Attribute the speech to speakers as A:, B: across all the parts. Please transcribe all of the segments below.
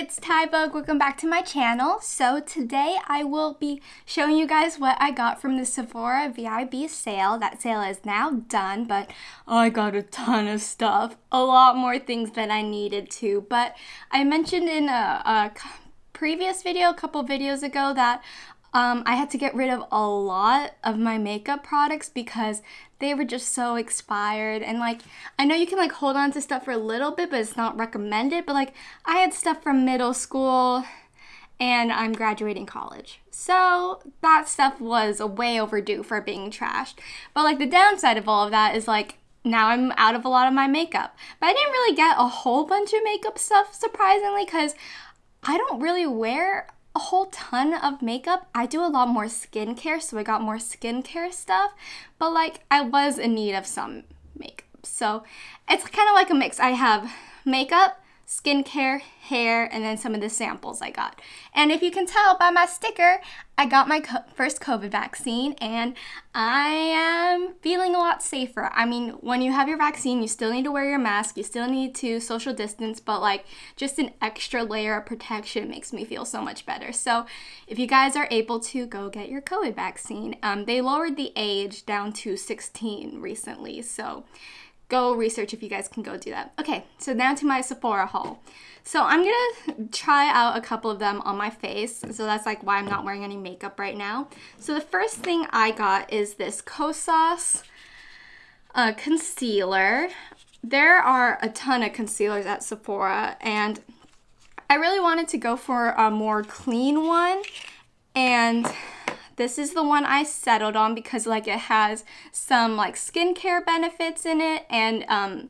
A: it's Tybug. Welcome back to my channel. So today I will be showing you guys what I got from the Sephora VIB sale. That sale is now done, but I got a ton of stuff. A lot more things than I needed to. But I mentioned in a, a previous video, a couple videos ago, that um, I had to get rid of a lot of my makeup products because they were just so expired. And like, I know you can like hold on to stuff for a little bit, but it's not recommended. But like, I had stuff from middle school and I'm graduating college. So that stuff was way overdue for being trashed. But like, the downside of all of that is like, now I'm out of a lot of my makeup. But I didn't really get a whole bunch of makeup stuff, surprisingly, because I don't really wear a whole ton of makeup. I do a lot more skincare, so I got more skincare stuff, but like I was in need of some makeup. So it's kind of like a mix. I have makeup, skincare, hair, and then some of the samples I got. And if you can tell by my sticker, I got my co first COVID vaccine and I am feeling a lot safer. I mean, when you have your vaccine, you still need to wear your mask, you still need to social distance, but like just an extra layer of protection makes me feel so much better. So if you guys are able to go get your COVID vaccine, um, they lowered the age down to 16 recently. So go research if you guys can go do that. Okay, so now to my Sephora haul. So I'm gonna try out a couple of them on my face. So that's like why I'm not wearing any makeup right now. So the first thing I got is this Kosas uh, concealer. There are a ton of concealers at Sephora and I really wanted to go for a more clean one and this is the one I settled on because like it has some like skincare benefits in it and um,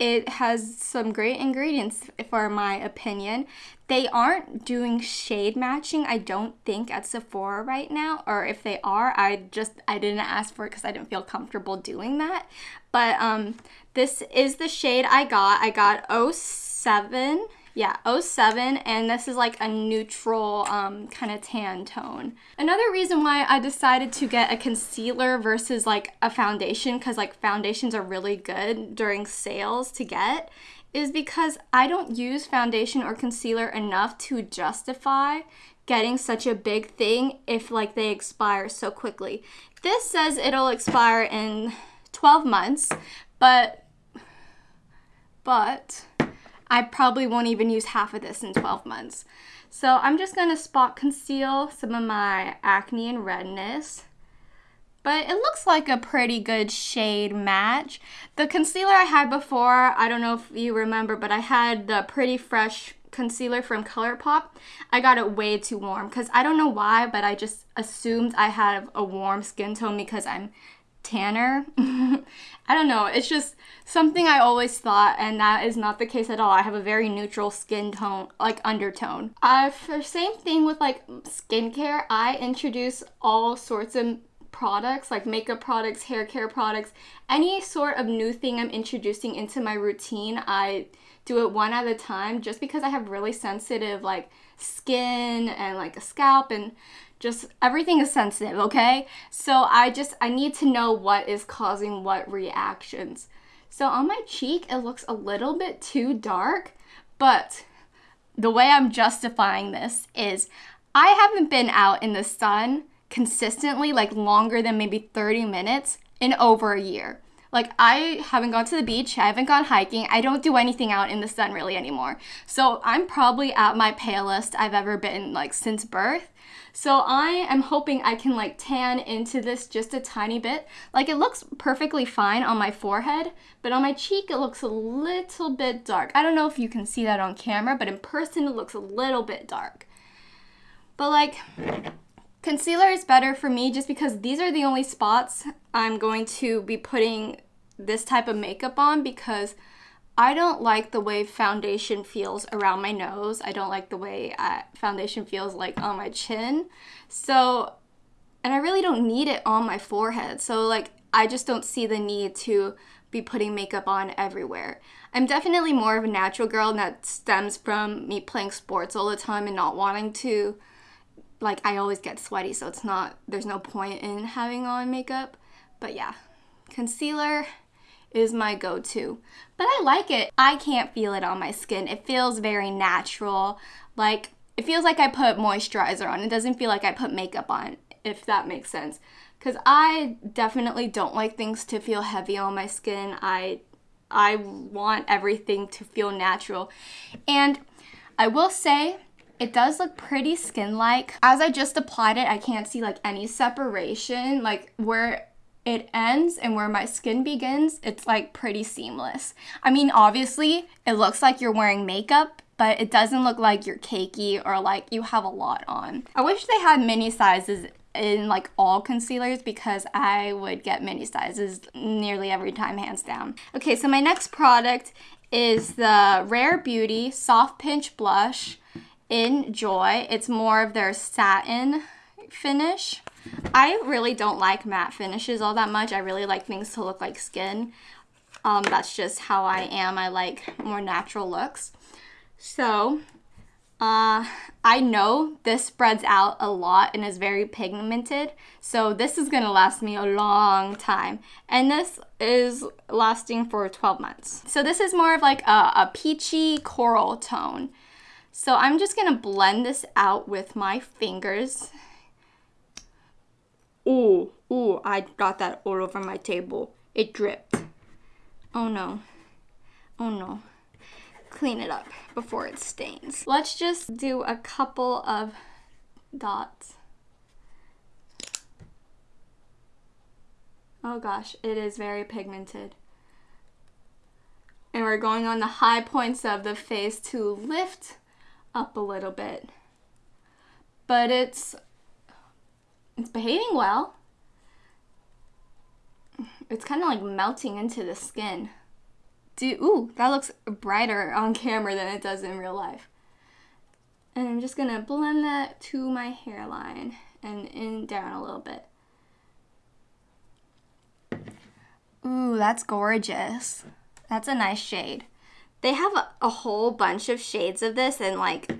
A: it has some great ingredients for my opinion. They aren't doing shade matching, I don't think, at Sephora right now. Or if they are, I just, I didn't ask for it because I didn't feel comfortable doing that. But um, this is the shade I got. I got 07 yeah, 07, and this is like a neutral um, kind of tan tone. Another reason why I decided to get a concealer versus like a foundation, because like foundations are really good during sales to get, is because I don't use foundation or concealer enough to justify getting such a big thing if like they expire so quickly. This says it'll expire in 12 months, but but I probably won't even use half of this in 12 months. So I'm just going to spot conceal some of my acne and redness. But it looks like a pretty good shade match. The concealer I had before, I don't know if you remember, but I had the Pretty Fresh concealer from ColourPop. I got it way too warm because I don't know why, but I just assumed I have a warm skin tone because I'm tanner. I don't know. It's just something I always thought, and that is not the case at all. I have a very neutral skin tone, like undertone. Uh, for same thing with like skincare, I introduce all sorts of products like makeup products, hair care products, any sort of new thing I'm introducing into my routine. I do it one at a time just because I have really sensitive like skin and like a scalp and just everything is sensitive, okay? So I just I need to know what is causing what reactions. So on my cheek it looks a little bit too dark, but the way I'm justifying this is I haven't been out in the sun consistently like longer than maybe 30 minutes in over a year. Like I haven't gone to the beach, I haven't gone hiking, I don't do anything out in the sun really anymore. So I'm probably at my palest I've ever been like since birth. So I am hoping I can like tan into this just a tiny bit. Like it looks perfectly fine on my forehead, but on my cheek it looks a little bit dark. I don't know if you can see that on camera, but in person it looks a little bit dark. But like Concealer is better for me just because these are the only spots I'm going to be putting this type of makeup on because I don't like the way foundation feels around my nose. I don't like the way uh, foundation feels like on my chin. So, and I really don't need it on my forehead. So like, I just don't see the need to be putting makeup on everywhere. I'm definitely more of a natural girl and that stems from me playing sports all the time and not wanting to like I always get sweaty, so it's not, there's no point in having on makeup. But yeah, concealer is my go-to. But I like it. I can't feel it on my skin. It feels very natural. Like it feels like I put moisturizer on. It doesn't feel like I put makeup on, if that makes sense. Cuz I definitely don't like things to feel heavy on my skin. I I want everything to feel natural. And I will say it does look pretty skin-like. As I just applied it, I can't see like any separation. Like where it ends and where my skin begins, it's like pretty seamless. I mean, obviously, it looks like you're wearing makeup, but it doesn't look like you're cakey or like you have a lot on. I wish they had mini sizes in like all concealers because I would get mini sizes nearly every time, hands down. Okay, so my next product is the Rare Beauty Soft Pinch Blush in Joy. It's more of their satin finish. I really don't like matte finishes all that much. I really like things to look like skin. Um, that's just how I am. I like more natural looks. So, uh, I know this spreads out a lot and is very pigmented. So this is going to last me a long time. And this is lasting for 12 months. So this is more of like a, a peachy coral tone. So I'm just going to blend this out with my fingers Ooh, ooh, I got that all over my table. It dripped. Oh no. Oh no. Clean it up before it stains. Let's just do a couple of dots. Oh gosh, it is very pigmented. And we're going on the high points of the face to lift up a little bit. But it's it's behaving well. It's kind of like melting into the skin. Do ooh, that looks brighter on camera than it does in real life. And I'm just gonna blend that to my hairline and in down a little bit. Ooh, that's gorgeous. That's a nice shade. They have a, a whole bunch of shades of this and like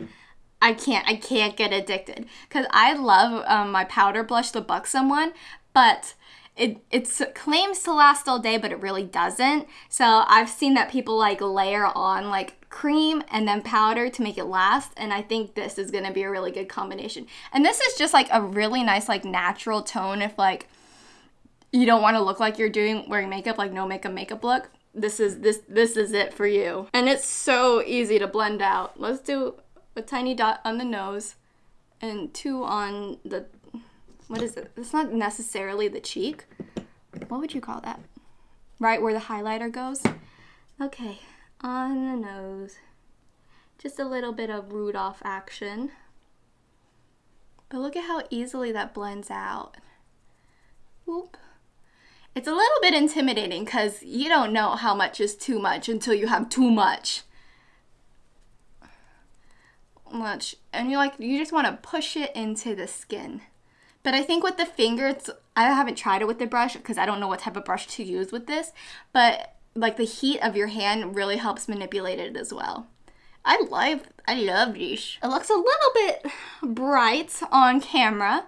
A: I can't I can't get addicted because I love um, my powder blush, the Buxom one, but it it claims to last all day, but it really doesn't. So I've seen that people like layer on like cream and then powder to make it last, and I think this is gonna be a really good combination. And this is just like a really nice like natural tone if like you don't want to look like you're doing wearing makeup like no makeup makeup look this is this this is it for you and it's so easy to blend out let's do a tiny dot on the nose, and two on the, what is it? It's not necessarily the cheek. What would you call that? Right where the highlighter goes? Okay, on the nose. Just a little bit of Rudolph action. But look at how easily that blends out. Whoop. It's a little bit intimidating because you don't know how much is too much until you have too much much and you like you just want to push it into the skin. But I think with the finger it's I haven't tried it with the brush because I don't know what type of brush to use with this but like the heat of your hand really helps manipulate it as well. I love I love this. It looks a little bit bright on camera.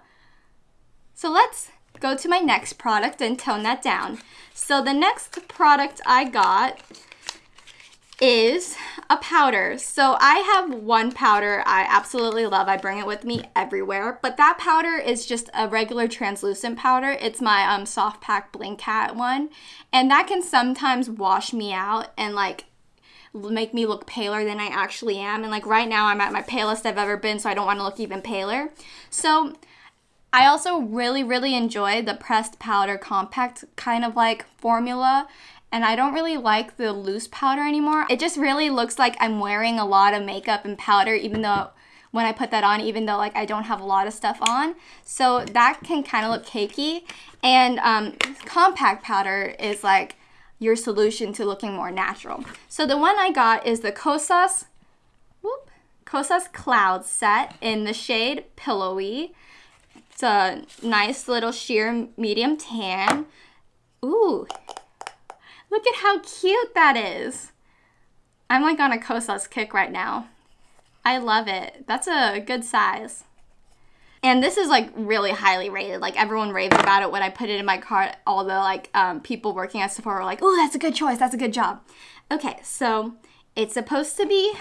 A: So let's go to my next product and tone that down. So the next product I got is a powder. So I have one powder I absolutely love. I bring it with me everywhere. But that powder is just a regular translucent powder. It's my um, Soft Pack Blink Cat one. And that can sometimes wash me out and like make me look paler than I actually am. And like right now I'm at my palest I've ever been so I don't want to look even paler. So I also really, really enjoy the pressed powder compact kind of like formula and I don't really like the loose powder anymore. It just really looks like I'm wearing a lot of makeup and powder even though when I put that on, even though like I don't have a lot of stuff on. So that can kind of look cakey. And um, compact powder is like your solution to looking more natural. So the one I got is the Kosas, whoop, Kosas Cloud set in the shade Pillowy. It's a nice little sheer medium tan. Ooh, Look at how cute that is. I'm like on a Kosas kick right now. I love it. That's a good size. And this is like really highly rated. Like everyone raved about it when I put it in my cart. All the like um, people working at Sephora were like, "Oh, that's a good choice. That's a good job." Okay, so it's supposed to be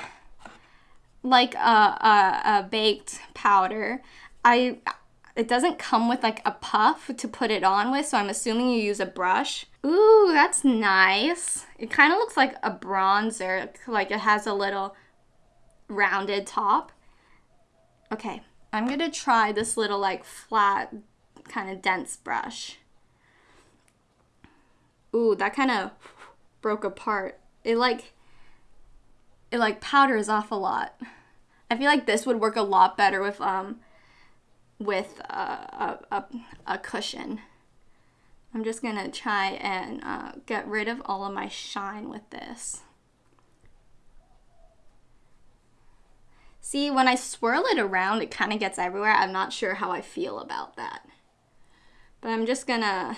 A: like a, a, a baked powder. I it doesn't come with like a puff to put it on with, so I'm assuming you use a brush. Ooh, that's nice. It kind of looks like a bronzer, like it has a little rounded top. Okay, I'm gonna try this little like flat, kind of dense brush. Ooh, that kind of broke apart. It like, it like powders off a lot. I feel like this would work a lot better with um, with a, a, a, a cushion. I'm just gonna try and uh, get rid of all of my shine with this. See, when I swirl it around, it kind of gets everywhere. I'm not sure how I feel about that. But I'm just gonna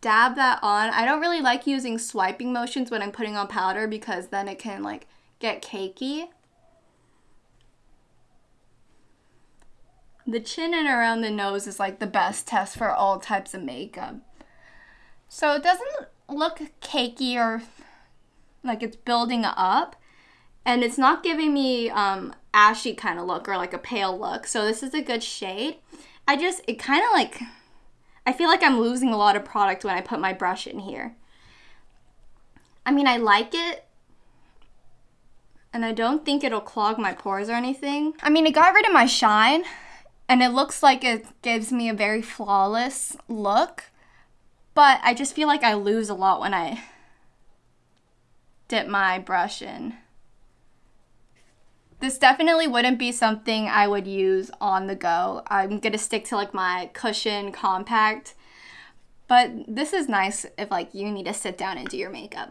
A: dab that on. I don't really like using swiping motions when I'm putting on powder because then it can like get cakey. The chin and around the nose is like the best test for all types of makeup. So it doesn't look cakey or like it's building up. And it's not giving me um, ashy kind of look or like a pale look. So this is a good shade. I just, it kind of like, I feel like I'm losing a lot of product when I put my brush in here. I mean, I like it, and I don't think it'll clog my pores or anything. I mean, it got rid of my shine, and it looks like it gives me a very flawless look, but I just feel like I lose a lot when I dip my brush in. This definitely wouldn't be something I would use on the go. I'm gonna stick to like my cushion compact, but this is nice if like you need to sit down and do your makeup.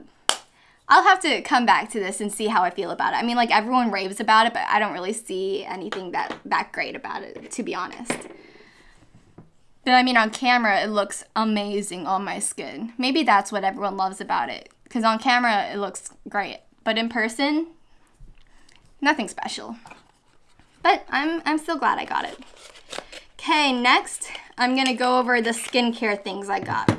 A: I'll have to come back to this and see how I feel about it. I mean, like everyone raves about it, but I don't really see anything that that great about it, to be honest. I mean, on camera, it looks amazing on my skin. Maybe that's what everyone loves about it, because on camera, it looks great. But in person, nothing special. But I'm, I'm still glad I got it. Okay, next, I'm gonna go over the skincare things I got.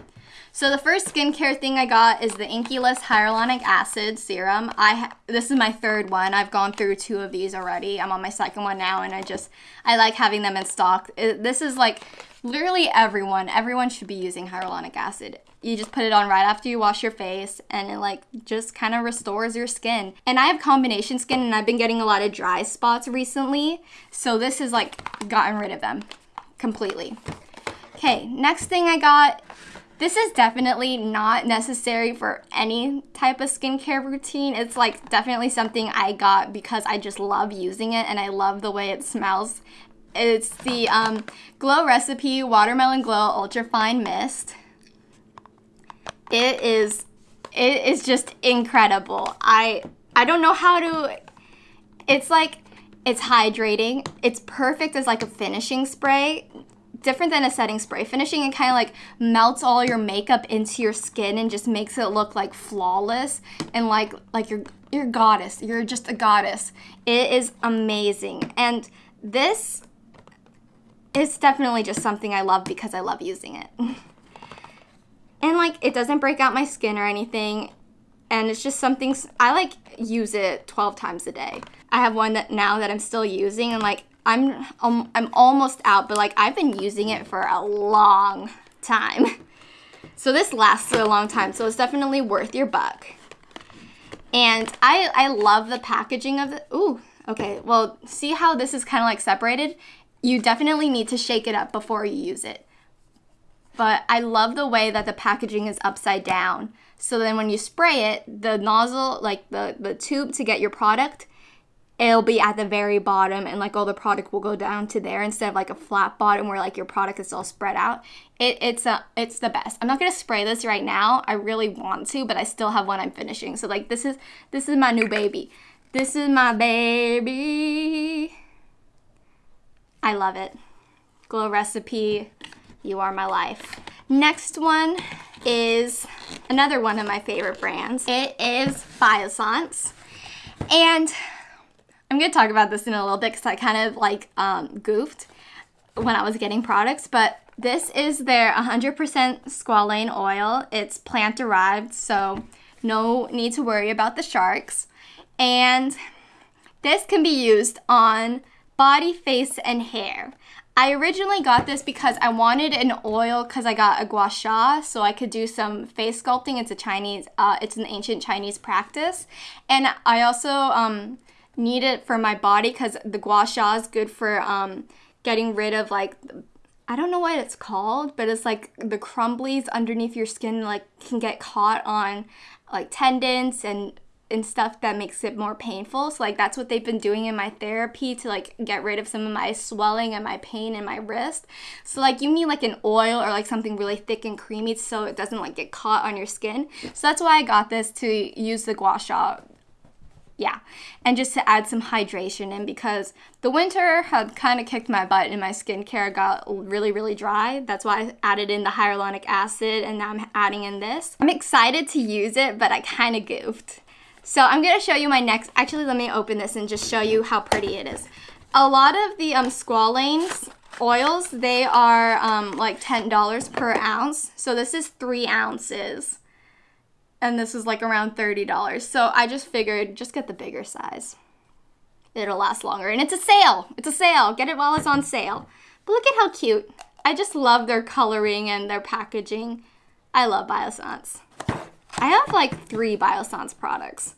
A: So the first skincare thing I got is the Inkey List Hyaluronic Acid Serum. I this is my third one. I've gone through two of these already. I'm on my second one now, and I just I like having them in stock. It, this is like literally everyone. Everyone should be using hyaluronic acid. You just put it on right after you wash your face, and it like just kind of restores your skin. And I have combination skin, and I've been getting a lot of dry spots recently, so this has like gotten rid of them completely. Okay, next thing I got this is definitely not necessary for any type of skincare routine. It's like definitely something I got because I just love using it and I love the way it smells. It's the um, Glow Recipe Watermelon Glow Ultra Fine Mist. It is it is just incredible. I I don't know how to it's like it's hydrating. It's perfect as like a finishing spray different than a setting spray. Finishing it kind of like melts all your makeup into your skin and just makes it look like flawless and like like you're you're goddess. You're just a goddess. It is amazing. And this is definitely just something I love because I love using it. and like it doesn't break out my skin or anything. And it's just something I like use it 12 times a day. I have one that now that I'm still using and like I'm um, I'm almost out, but like I've been using it for a long time. So this lasts a long time, so it's definitely worth your buck. And I I love the packaging of it. Ooh, okay. Well, see how this is kind of like separated? You definitely need to shake it up before you use it. But I love the way that the packaging is upside down. So then when you spray it, the nozzle, like the, the tube to get your product, it'll be at the very bottom and like all the product will go down to there instead of like a flat bottom where like your product is all spread out. It, it's a it's the best. I'm not gonna spray this right now. I really want to, but I still have one I'm finishing. So like this is this is my new baby. This is my baby. I love it. Glow recipe. You are my life. Next one is another one of my favorite brands. It is Biossance. And I'm going to talk about this in a little bit because I kind of like um, goofed. when I was getting products, but this is their 100% squalane oil. It's plant derived, so no need to worry about the sharks. And this can be used on body, face, and hair. I originally got this because I wanted an oil because I got a gua sha so I could do some face sculpting. It's a Chinese, uh, it's an ancient Chinese practice. And I also um, need it for my body because the gua sha is good for um, getting rid of like I don't know what it's called, but it's like the crumblies underneath your skin like can get caught on like tendons and and stuff that makes it more painful. So like that's what they've been doing in my therapy to like get rid of some of my swelling and my pain in my wrist. So like you need like an oil or like something really thick and creamy so it doesn't like get caught on your skin. So that's why I got this to use the gua sha yeah, and just to add some hydration in because the winter had kind of kicked my butt and my skincare got really, really dry. That's why I added in the hyaluronic acid and now I'm adding in this. I'm excited to use it, but I kind of goofed. So I'm going to show you my next, actually let me open this and just show you how pretty it is. A lot of the um, squalanes oils, they are um, like $10 per ounce. So this is three ounces and this is like around $30. So I just figured just get the bigger size. It'll last longer. And it's a sale. It's a sale. Get it while it's on sale. But look at how cute. I just love their coloring and their packaging. I love Biossance. I have like three Biossance products.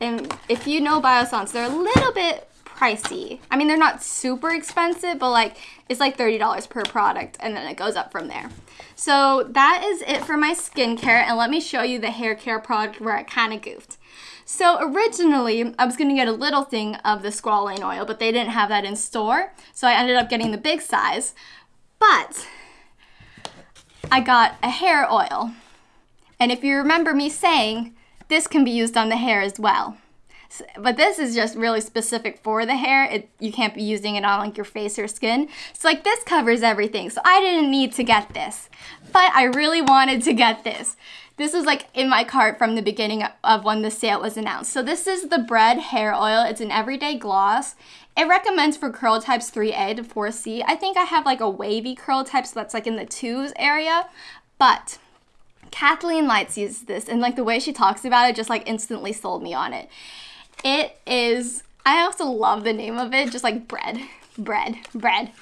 A: And if you know Biossance, they're a little bit pricey. I mean, they're not super expensive, but like it's like $30 per product and then it goes up from there. So that is it for my skincare and let me show you the hair care product where I kind of goofed. So originally, I was going to get a little thing of the squalane oil, but they didn't have that in store. So I ended up getting the big size. But I got a hair oil. And if you remember me saying, this can be used on the hair as well but this is just really specific for the hair. It, you can't be using it on like your face or skin. So like this covers everything. So I didn't need to get this, but I really wanted to get this. This was like in my cart from the beginning of when the sale was announced. So this is the Bread Hair Oil. It's an everyday gloss. It recommends for curl types 3A to 4C. I think I have like a wavy curl type, so that's like in the twos area. But Kathleen Lights uses this, and like the way she talks about it just like instantly sold me on it. It is, I also love the name of it, just like bread, bread, bread.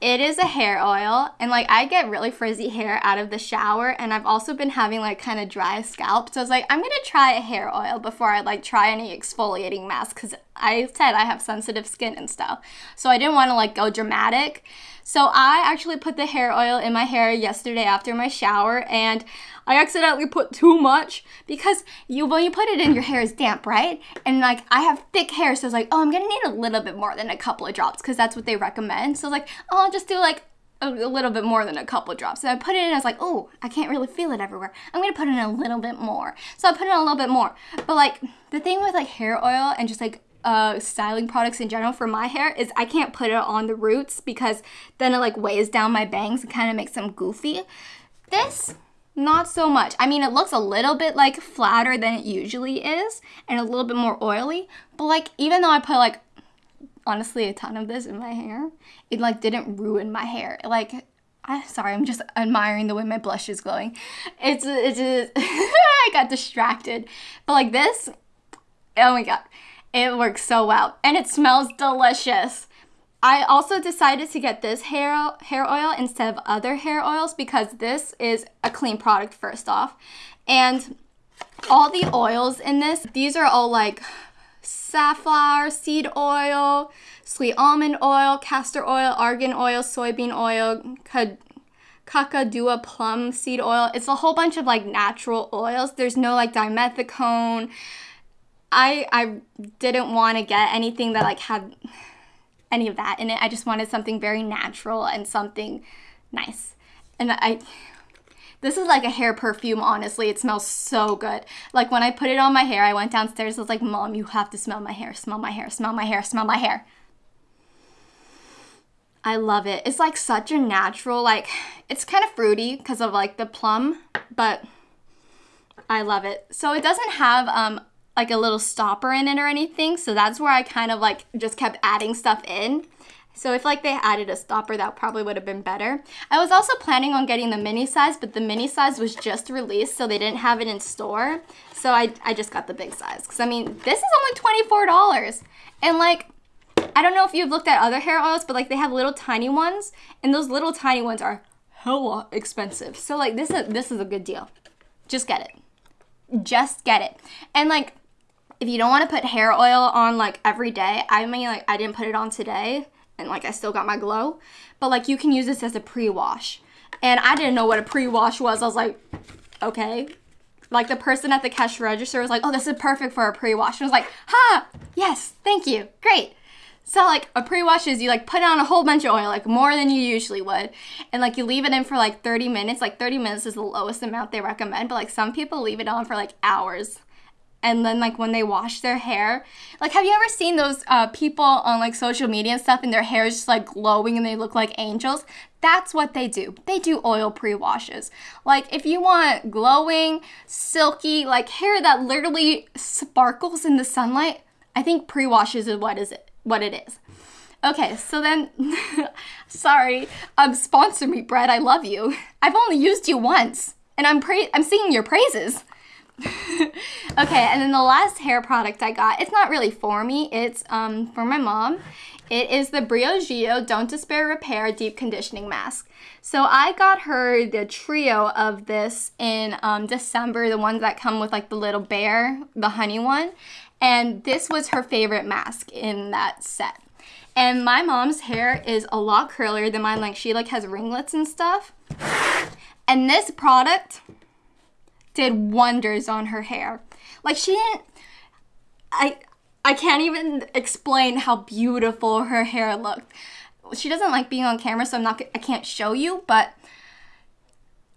A: It is a hair oil, and like I get really frizzy hair out of the shower, and I've also been having like kind of dry scalp. So I was like, I'm gonna try a hair oil before I like try any exfoliating mask because I said I have sensitive skin and stuff. So I didn't want to like go dramatic. So I actually put the hair oil in my hair yesterday after my shower, and I accidentally put too much because you when you put it in, your hair is damp, right? And like I have thick hair, so I was like, oh, I'm gonna need a little bit more than a couple of drops because that's what they recommend. So I was like, oh, I'll just do like a, little bit more than a couple drops. So I put it in, I was like, oh, I can't really feel it everywhere. I'm gonna put in a little bit more. So I put in a little bit more. But like the thing with like hair oil and just like uh, styling products in general for my hair is I can't put it on the roots because then it like weighs down my bangs and kind of makes them goofy. This not so much. I mean, it looks a little bit like flatter than it usually is and a little bit more oily, but like even though I put like honestly a ton of this in my hair, it like didn't ruin my hair. Like I'm sorry, I'm just admiring the way my blush is glowing. It's it's, I got distracted. But like this, oh my god. It works so well and it smells delicious. I also decided to get this hair hair oil instead of other hair oils because this is a clean product first off. And all the oils in this, these are all like safflower seed oil, sweet almond oil, castor oil, argan oil, soybean oil, kakadua plum seed oil. It's a whole bunch of like natural oils. There's no like dimethicone. I I didn't want to get anything that like had any of that in it. I just wanted something very natural and something nice. And I this is like a hair perfume, honestly. It smells so good. Like when I put it on my hair, I went downstairs, I was like, Mom, you have to smell my hair, smell my hair, smell my hair, smell my hair. I love it. It's like such a natural, like, it's kind of fruity because of like the plum, but I love it. So it doesn't have um, like a little stopper in it or anything. So that's where I kind of like just kept adding stuff in. So if like they added a stopper, that probably would have been better. I was also planning on getting the mini size, but the mini size was just released, so they didn't have it in store. So I, I just got the big size. Because I mean, this is only $24. And like, I don't know if you've looked at other hair oils, but like they have little tiny ones, and those little tiny ones are hella expensive. So like this is this is a good deal. Just get it. Just get it. And like if you don't want to put hair oil on like every day, I mean like I didn't put it on today and like I still got my glow. But like you can use this as a pre-wash. And I didn't know what a pre-wash was. I was like, okay. Like the person at the cash register was like, oh, this is perfect for a pre-wash. And I was like, ha, yes, thank you, great. So like a pre-wash is you like put on a whole bunch of oil, like more than you usually would, and like you leave it in for like 30 minutes. Like 30 minutes is the lowest amount they recommend, but like some people leave it on for like hours and then like when they wash their hair. Like have you ever seen those uh, people on like social media and stuff and their hair is just like glowing and they look like angels? That's what they do. They do oil pre-washes. Like if you want glowing silky like hair that literally sparkles in the sunlight i think pre-washes is what is it what it is. Okay so then sorry um sponsor me Bread i love you. I've only used you once and i'm pra- i'm singing your praises okay, and then the last hair product I got, it's not really for me, it's um, for my mom. It is the Briogeo Don't Despair Repair Deep Conditioning Mask. So I got her the trio of this in um, December, the ones that come with like the little bear, the honey one. And this was her favorite mask in that set. And my mom's hair is a lot curlier than mine. Like she like has ringlets and stuff. And this product did wonders on her hair. Like she didn't I I can't even explain how beautiful her hair looked. She doesn't like being on camera, so I'm not I can't show you, but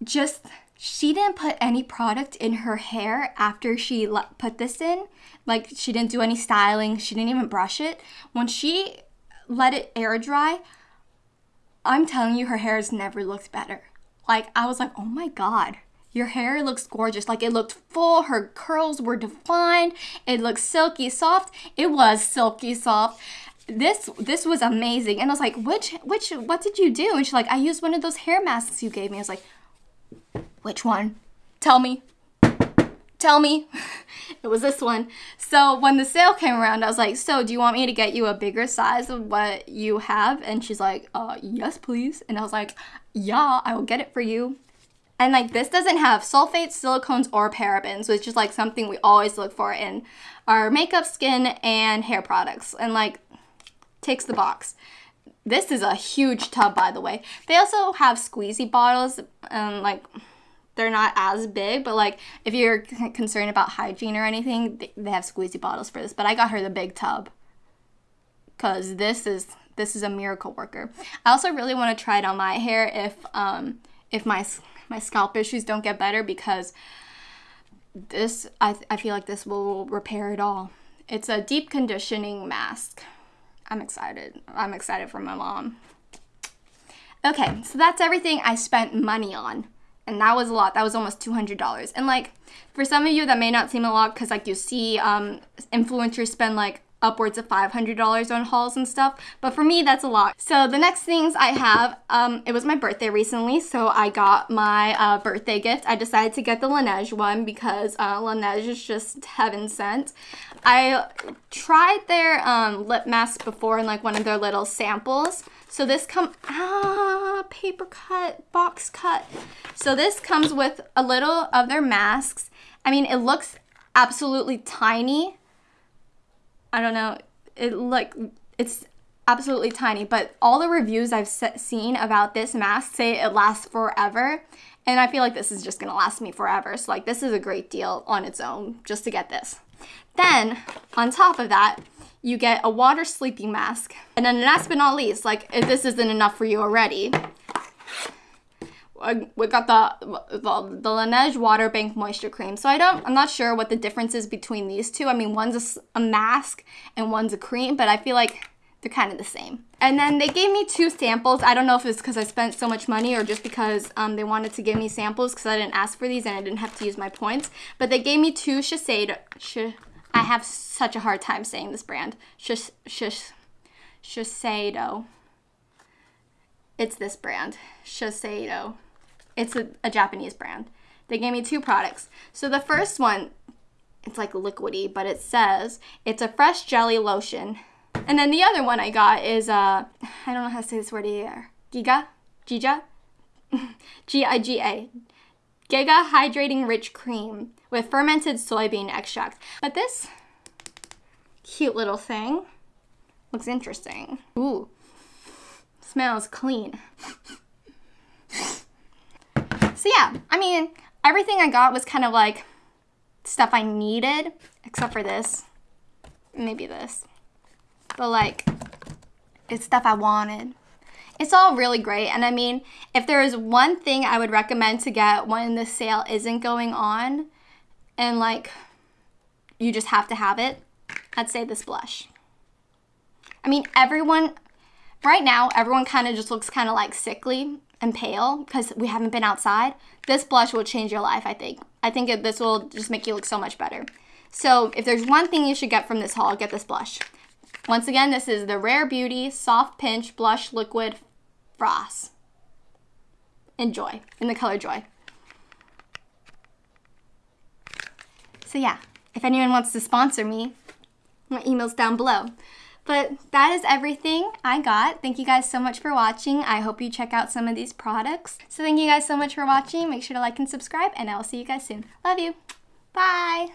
A: just she didn't put any product in her hair after she put this in. Like she didn't do any styling, she didn't even brush it. When she let it air dry, I'm telling you her hair has never looked better. Like I was like, "Oh my god." Your hair looks gorgeous. Like it looked full, her curls were defined, it looked silky soft. It was silky soft. This this was amazing. And I was like, which which what did you do? And she's like, I used one of those hair masks you gave me. I was like, which one? Tell me. Tell me. it was this one. So when the sale came around, I was like, so do you want me to get you a bigger size of what you have? And she's like, uh, yes, please. And I was like, yeah, I will get it for you. And like this doesn't have sulfates, silicones, or parabens, which is like something we always look for in our makeup, skin, and hair products. And like takes the box. This is a huge tub, by the way. They also have squeezy bottles, and like they're not as big, but like if you're concerned about hygiene or anything, they have squeezy bottles for this. But I got her the big tub because this is this is a miracle worker. I also really want to try it on my hair if um if my my scalp issues don't get better because this I, I feel like this will repair it all. It's a deep conditioning mask. I'm excited. I'm excited for my mom. Okay, so that's everything I spent money on. And that was a lot. That was almost $200. And like for some of you that may not seem a lot cuz like you see um influencers spend like upwards of $500 on hauls and stuff. But for me, that's a lot. So the next things I have, um, it was my birthday recently, so I got my uh, birthday gift. I decided to get the Laneige one because uh, Laneige is just heaven sent. I tried their um, lip mask before in like one of their little samples. So this come ah paper cut box cut. So this comes with a little of their masks. I mean, it looks absolutely tiny I don't know. It like it's absolutely tiny, but all the reviews I've seen about this mask say it lasts forever. And I feel like this is just gonna last me forever. So like this is a great deal on its own just to get this. Then on top of that, you get a water sleeping mask. And then last but not least, like if this isn't enough for you already, we got the, the the Laneige Water Bank Moisture Cream. So I don't, I'm not sure what the difference is between these two. I mean, one's a, a mask and one's a cream, but I feel like they're kind of the same. And then they gave me two samples. I don't know if it's because I spent so much money or just because um, they wanted to give me samples because I didn't ask for these and I didn't have to use my points. But they gave me two Shiseido. Sh- I have such a hard time saying this brand. Sh- sh- Shiseido. it's this brand, Shiseido. It's a, a Japanese brand. They gave me two products. So the first one, it's like liquidy, but it says it's a fresh jelly lotion. And then the other one I got is uh I don't know how to say this word here. Giga? Giga? G-I-G-A. Giga Hydrating Rich Cream with fermented soybean extract. But this cute little thing looks interesting. Ooh, smells clean. So yeah, I mean, everything I got was kind of like stuff I needed, except for this, maybe this. But like, it's stuff I wanted. It's all really great. And I mean, if there is one thing I would recommend to get when the sale isn't going on and like you just have to have it, I'd say this blush. I mean, everyone, right now, everyone kind of just looks kind of like sickly and pale because we haven't been outside. This blush will change your life, I think. I think it, this will just make you look so much better. So if there's one thing you should get from this haul, get this blush. Once again, this is the Rare Beauty Soft Pinch Blush Liquid Frost. Enjoy, in the color Joy. So yeah, if anyone wants to sponsor me, my email's down below. But that is everything I got. Thank you guys so much for watching. I hope you check out some of these products. So thank you guys so much for watching. Make sure to like and subscribe, and I will see you guys soon. Love you. Bye.